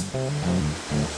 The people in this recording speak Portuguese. Thank hum. you.